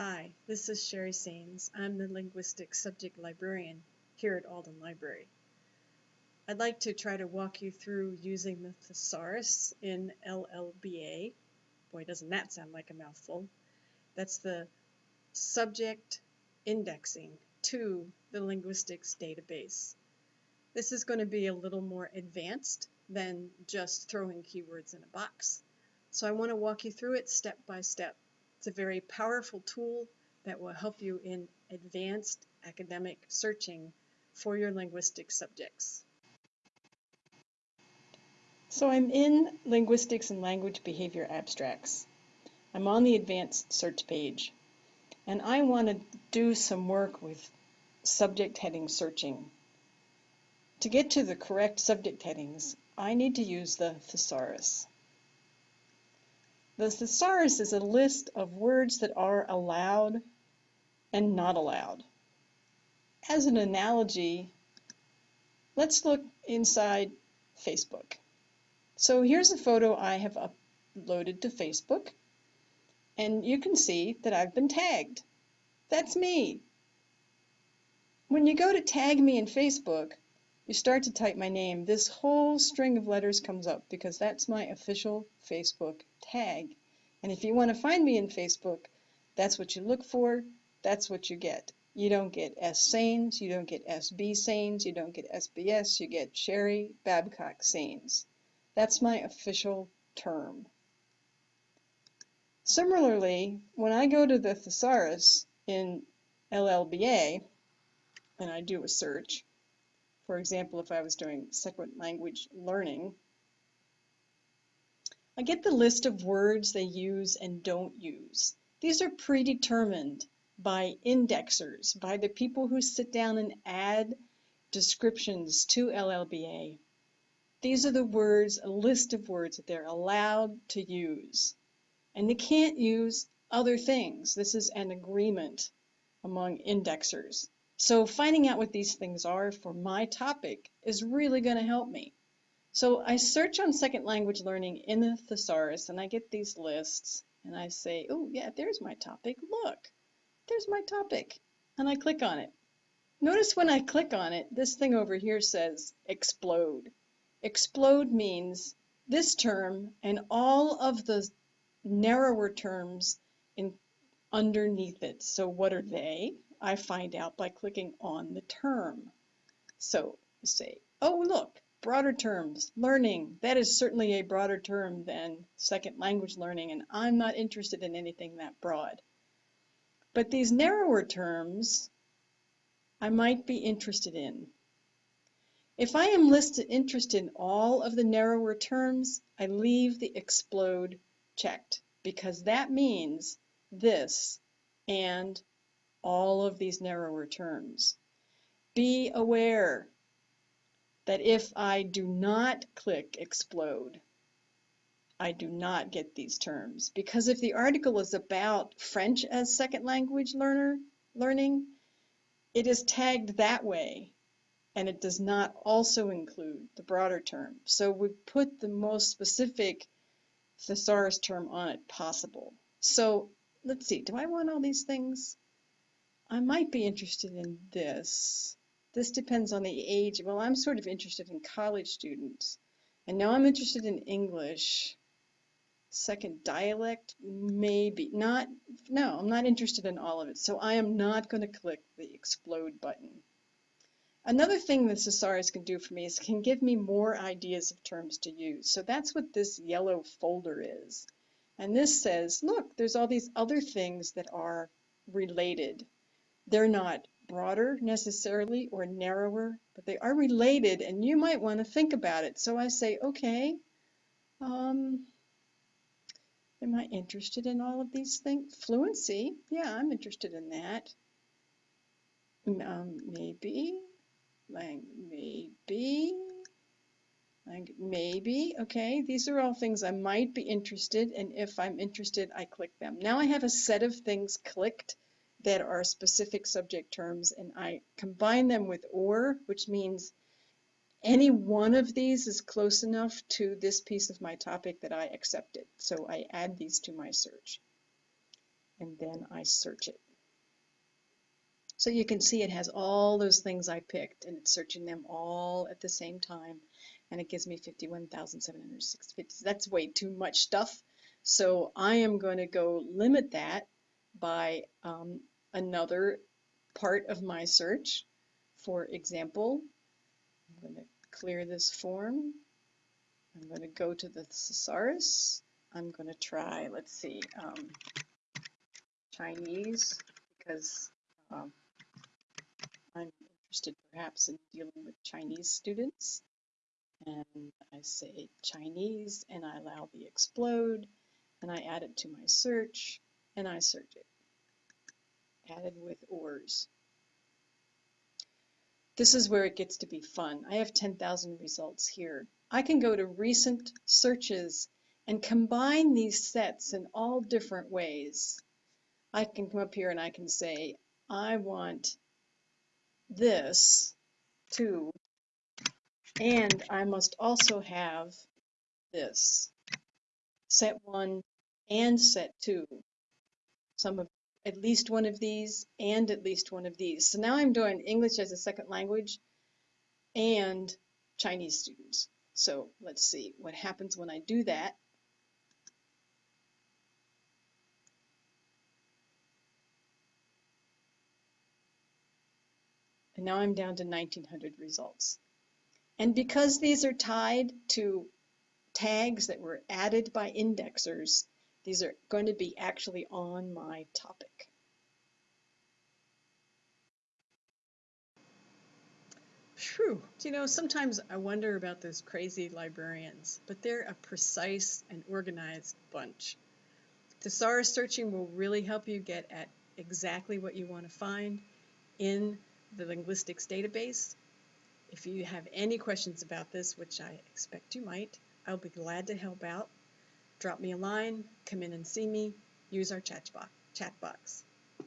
Hi, this is Sherry Sains. I'm the Linguistics Subject Librarian here at Alden Library. I'd like to try to walk you through using the thesaurus in LLBA. Boy, doesn't that sound like a mouthful. That's the subject indexing to the linguistics database. This is going to be a little more advanced than just throwing keywords in a box. So I want to walk you through it step by step. It's a very powerful tool that will help you in advanced academic searching for your linguistic subjects. So I'm in Linguistics and Language Behavior Abstracts. I'm on the Advanced Search page, and I want to do some work with subject heading searching. To get to the correct subject headings, I need to use the thesaurus. The thesaurus is a list of words that are allowed and not allowed. As an analogy, let's look inside Facebook. So here's a photo I have uploaded to Facebook, and you can see that I've been tagged. That's me. When you go to tag me in Facebook, you start to type my name, this whole string of letters comes up because that's my official Facebook tag. And if you want to find me in Facebook, that's what you look for, that's what you get. You don't get S. Sains, you don't get SB Sains, you don't get SBS, you get Sherry Babcock Sains. That's my official term. Similarly, when I go to the thesaurus in LLBA and I do a search, for example, if I was doing second language learning, I get the list of words they use and don't use. These are predetermined by indexers, by the people who sit down and add descriptions to LLBA. These are the words, a list of words that they're allowed to use. And they can't use other things. This is an agreement among indexers. So finding out what these things are for my topic is really going to help me. So I search on second language learning in the thesaurus and I get these lists and I say, oh yeah, there's my topic. Look, there's my topic. And I click on it. Notice when I click on it, this thing over here says explode. Explode means this term and all of the narrower terms in underneath it. So what are they? I find out by clicking on the term. So say, oh look, broader terms, learning, that is certainly a broader term than second language learning, and I'm not interested in anything that broad. But these narrower terms, I might be interested in. If I am listed interested in all of the narrower terms, I leave the explode checked because that means this and all of these narrower terms. Be aware that if I do not click explode, I do not get these terms. Because if the article is about French as second language learner learning, it is tagged that way and it does not also include the broader term. So we put the most specific thesaurus term on it possible. So let's see, do I want all these things? I might be interested in this. This depends on the age. Well, I'm sort of interested in college students. And now I'm interested in English. Second dialect, maybe. Not, no, I'm not interested in all of it. So I am not going to click the explode button. Another thing that Thesaurus can do for me is can give me more ideas of terms to use. So that's what this yellow folder is. And this says, look, there's all these other things that are related. They're not broader necessarily or narrower, but they are related and you might want to think about it. So I say, okay, um, am I interested in all of these things? Fluency, yeah, I'm interested in that. Um, maybe, like maybe, like maybe, okay, these are all things I might be interested and if I'm interested, I click them. Now I have a set of things clicked that are specific subject terms and I combine them with or, which means any one of these is close enough to this piece of my topic that I accept it. So I add these to my search. and then I search it. So you can see it has all those things I picked and it's searching them all at the same time and it gives me 51,760. That's way too much stuff. So I am going to go limit that by um, another part of my search. For example, I'm going to clear this form. I'm going to go to the thesaurus. I'm going to try, let's see, um, Chinese because um, I'm interested perhaps in dealing with Chinese students. And I say Chinese and I allow the explode and I add it to my search and I search it. Added with ORS. This is where it gets to be fun. I have 10,000 results here. I can go to recent searches and combine these sets in all different ways. I can come up here and I can say, I want this too, and I must also have this, set one and set two. Some of at least one of these and at least one of these. So now I'm doing English as a second language and Chinese students. So let's see what happens when I do that. And now I'm down to 1900 results. And because these are tied to tags that were added by indexers, these are going to be actually on my topic. Phew. You know, sometimes I wonder about those crazy librarians, but they're a precise and organized bunch. Thesaurus searching will really help you get at exactly what you want to find in the linguistics database. If you have any questions about this, which I expect you might, I'll be glad to help out. Drop me a line, come in and see me, use our chat box.